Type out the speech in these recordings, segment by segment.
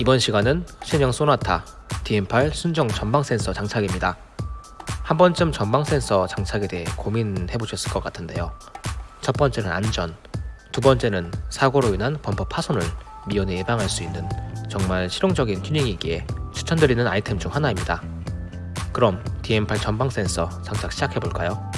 이번 시간은 신형 소나타 DM8 순정 전방 센서 장착입니다. 한 번쯤 전방 센서 장착에 대해 고민해 보셨을 것 같은데요. 첫 번째는 안전, 두 번째는 사고로 인한 범퍼 파손을 미연에 예방할 수 있는 정말 실용적인 튜닝이기에 추천드리는 아이템 중 하나입니다. 그럼 DM8 전방 센서 장착 시작해 볼까요?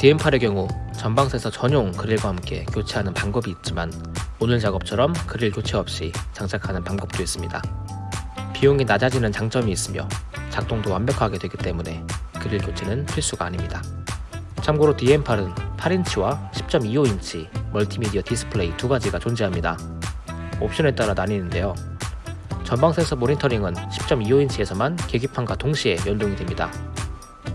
DM8의 경우 전방 센서 전용 그릴과 함께 교체하는 방법이 있지만 오늘 작업처럼 그릴 교체 없이 장착하는 방법도 있습니다. 비용이 낮아지는 장점이 있으며 작동도 완벽하게 되기 때문에 그릴 교체는 필수가 아닙니다. 참고로 DM8은 8인치와 10.25인치 멀티미디어 디스플레이 두 가지가 존재합니다. 옵션에 따라 나뉘는데요. 전방 센서 모니터링은 10.25인치에서만 계기판과 동시에 연동이 됩니다.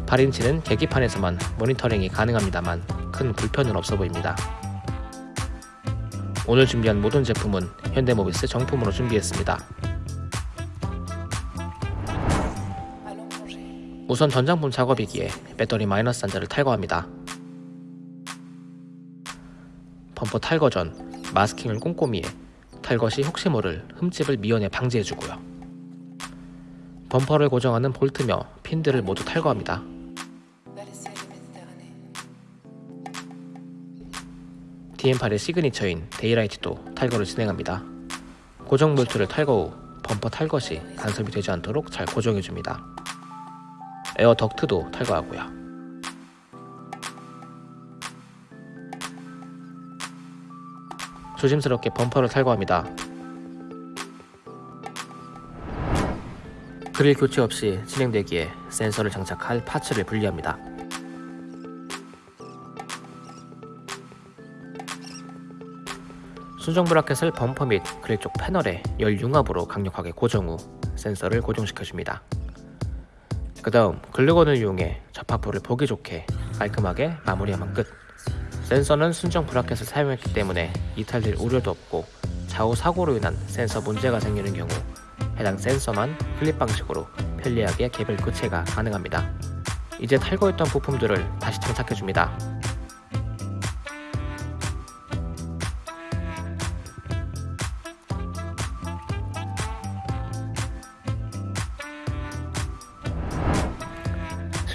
8인치는 계기판에서만 모니터링이 가능합니다만 큰 불편은 없어 보입니다. 오늘 준비한 모든 제품은 현대모비스 정품으로 준비했습니다. 우선 전장품 작업이기에 배터리 마이너스 단자를 탈거합니다. 범퍼 탈거 전 마스킹을 꼼꼼히 해 탈거 시 혹시 모를 흠집을 미연에 방지해주고요. 범퍼를 고정하는 볼트며 핀들을 모두 탈거합니다. DM8의 signature인 daylight도 탈거를 진행합니다. 고정 볼트를 탈거 후 범퍼 탈거 시 간섭이 되지 않도록 잘 고정해줍니다. 에어 덕트도 탈거하고요. 조심스럽게 범퍼를 탈거합니다. 그릴 교체 없이 진행되기에 센서를 장착할 파츠를 분리합니다. 순정 브라켓을 범퍼 및 그릴 쪽 패널에 열 융합으로 강력하게 고정 후 센서를 고정시켜줍니다. 그 다음 글루건을 이용해 접합부를 보기 좋게 깔끔하게 마무리하면 끝 센서는 순정 브라켓을 사용했기 때문에 이탈될 우려도 없고 좌우 사고로 인한 센서 문제가 생기는 경우 해당 센서만 클립 방식으로 편리하게 개별 교체가 가능합니다. 이제 탈거했던 부품들을 다시 장착해줍니다.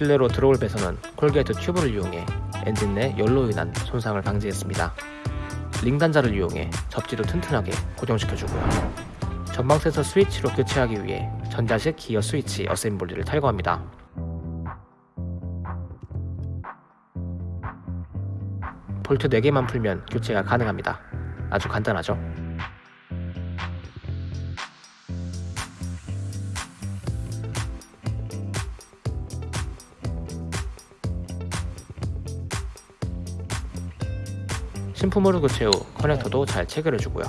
실내로 들어올 배선은 corrugate 튜브를 이용해 엔진 내 열로 인한 손상을 방지했습니다. 링 단자를 이용해 접지도 튼튼하게 고정시켜주고요. 전방 센서 스위치로 교체하기 위해 전자식 기어 스위치 어셈블리를 탈거합니다. 볼트 4개만 풀면 교체가 가능합니다. 아주 간단하죠? 신품으로 교체 후 커넥터도 잘 체결해주고요.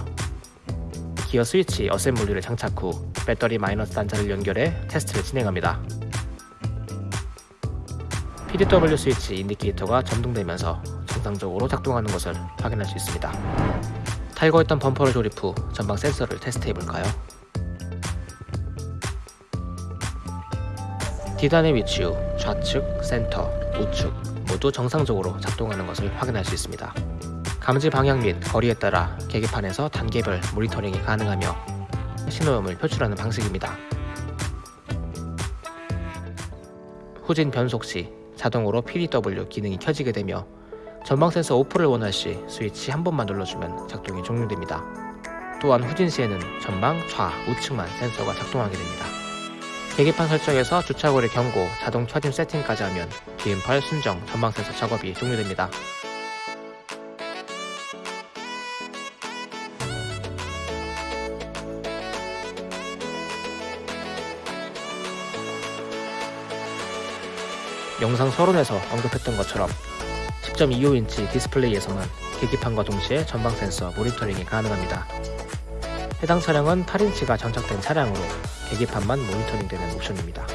기어 스위치 어셈블리를 장착 후 배터리 마이너스 단자를 연결해 테스트를 진행합니다. PDW 스위치 인디케이터가 점등되면서 정상적으로 작동하는 것을 확인할 수 있습니다. 탈거했던 범퍼를 조립 후 전방 센서를 테스트해볼까요? D단에 위치 후 좌측, 센터, 우측 모두 정상적으로 작동하는 것을 확인할 수 있습니다. 감지 방향 및 거리에 따라 계기판에서 단계별 모니터링이 가능하며 신호음을 표출하는 방식입니다. 후진 변속 시 자동으로 PDW 기능이 켜지게 되며 전방 센서 오프를 원할 시 스위치 한 번만 눌러주면 작동이 종료됩니다. 또한 후진 시에는 전방, 좌, 우측만 센서가 작동하게 됩니다. 계기판 설정에서 주차거리 경고, 자동 켜짐 세팅까지 하면 DM8 순정 전방 센서 작업이 종료됩니다. 영상 서론에서 언급했던 것처럼 10.25인치 디스플레이에서만 계기판과 동시에 전방 센서 모니터링이 가능합니다. 해당 차량은 8인치가 장착된 차량으로 계기판만 모니터링되는 옵션입니다.